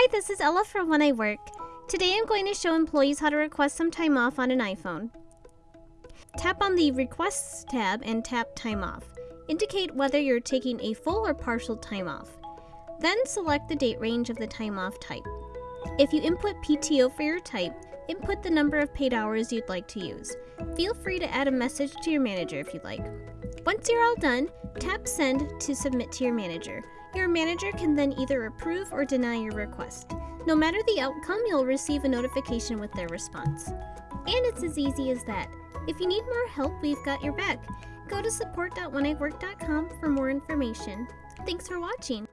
Hi, this is Ella from When I Work. Today I'm going to show employees how to request some time off on an iPhone. Tap on the Requests tab and tap Time Off. Indicate whether you're taking a full or partial time off. Then select the date range of the time off type. If you input PTO for your type, input the number of paid hours you'd like to use. Feel free to add a message to your manager if you'd like. Once you're all done, tap Send to submit to your manager. Your manager can then either approve or deny your request. No matter the outcome, you'll receive a notification with their response. And it's as easy as that. If you need more help, we've got your back. Go to support.wheniwork.com for more information. Thanks for watching.